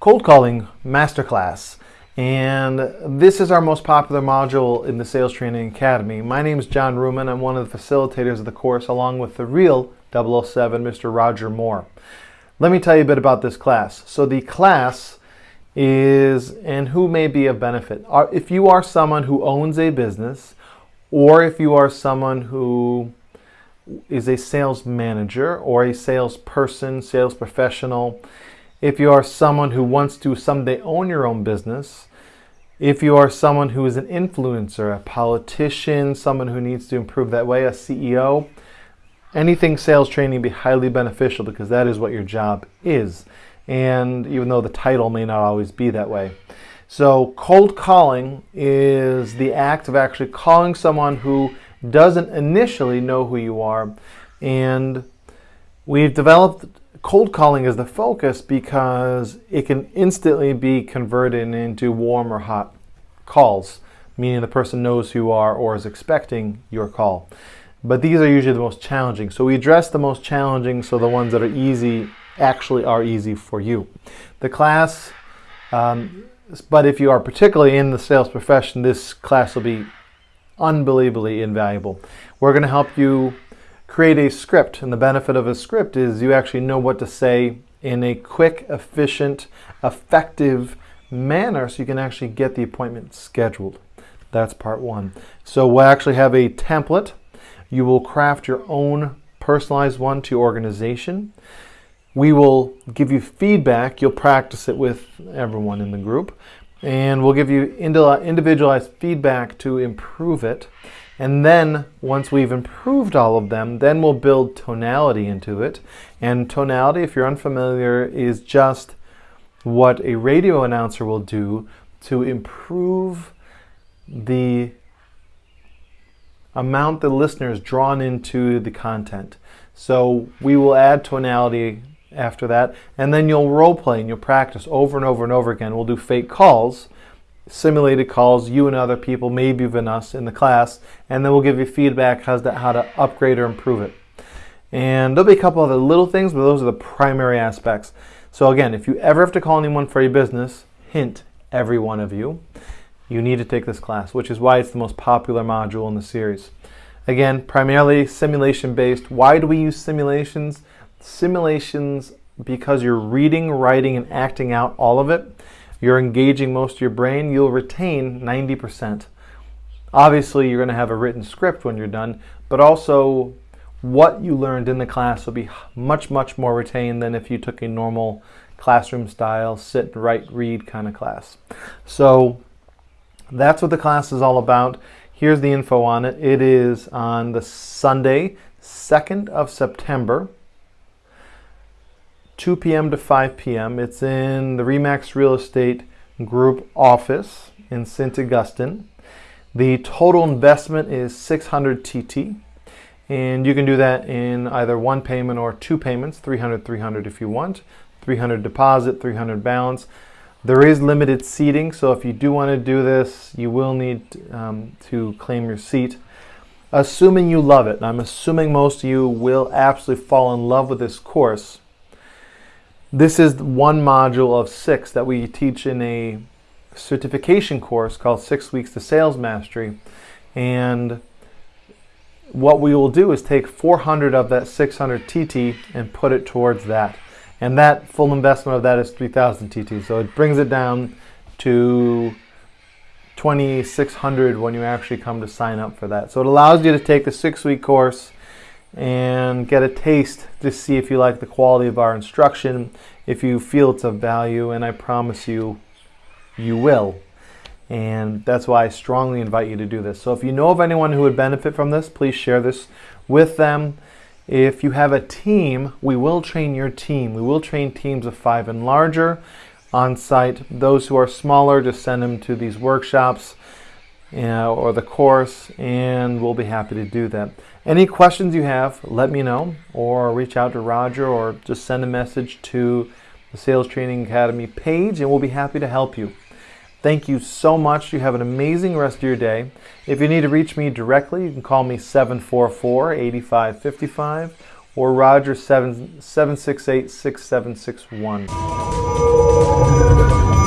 cold calling masterclass. And this is our most popular module in the Sales Training Academy. My name is John Ruman. I'm one of the facilitators of the course, along with the real 007, Mr. Roger Moore. Let me tell you a bit about this class. So the class is, and who may be of benefit. If you are someone who owns a business, or if you are someone who is a sales manager or a salesperson, sales professional, if you are someone who wants to someday own your own business, if you are someone who is an influencer, a politician, someone who needs to improve that way, a CEO, anything sales training be highly beneficial because that is what your job is. And even though the title may not always be that way. So cold calling is the act of actually calling someone who doesn't initially know who you are. And we've developed cold calling is the focus because it can instantly be converted into warm or hot calls, meaning the person knows who you are or is expecting your call. But these are usually the most challenging. So we address the most challenging so the ones that are easy actually are easy for you. The class, um, but if you are particularly in the sales profession, this class will be unbelievably invaluable. We're going to help you create a script. And the benefit of a script is you actually know what to say in a quick, efficient, effective manner so you can actually get the appointment scheduled. That's part one. So we'll actually have a template. You will craft your own personalized one to your organization. We will give you feedback. You'll practice it with everyone in the group. And we'll give you individualized feedback to improve it. And then once we've improved all of them, then we'll build tonality into it. And tonality, if you're unfamiliar, is just what a radio announcer will do to improve the amount the listener is drawn into the content. So we will add tonality after that, and then you'll role play and you'll practice over and over and over again. We'll do fake calls simulated calls, you and other people, maybe even us in the class, and then we'll give you feedback as to how to upgrade or improve it. And there'll be a couple other little things, but those are the primary aspects. So again, if you ever have to call anyone for your business, hint, every one of you, you need to take this class, which is why it's the most popular module in the series. Again, primarily simulation based. Why do we use simulations? Simulations because you're reading, writing, and acting out all of it you're engaging most of your brain, you'll retain 90%. Obviously, you're going to have a written script when you're done, but also what you learned in the class will be much, much more retained than if you took a normal classroom style, sit, write, read kind of class. So that's what the class is all about. Here's the info on it. It is on the Sunday, 2nd of September. 2 p.m. to 5 p.m. It's in the Remax Real Estate Group office in St. Augustine. The total investment is 600 TT. And you can do that in either one payment or two payments, 300, 300 if you want, 300 deposit, 300 balance. There is limited seating, so if you do want to do this, you will need um, to claim your seat. Assuming you love it, I'm assuming most of you will absolutely fall in love with this course, this is one module of six that we teach in a certification course called Six Weeks to Sales Mastery. And what we will do is take 400 of that 600 TT and put it towards that. And that full investment of that is 3000 TT. So it brings it down to 2600 when you actually come to sign up for that. So it allows you to take the six week course and get a taste to see if you like the quality of our instruction, if you feel it's of value, and I promise you, you will. And that's why I strongly invite you to do this. So if you know of anyone who would benefit from this, please share this with them. If you have a team, we will train your team. We will train teams of five and larger on site. Those who are smaller, just send them to these workshops or the course, and we'll be happy to do that. Any questions you have, let me know, or reach out to Roger, or just send a message to the Sales Training Academy page, and we'll be happy to help you. Thank you so much. You have an amazing rest of your day. If you need to reach me directly, you can call me 744 8555 or Roger 768 6761.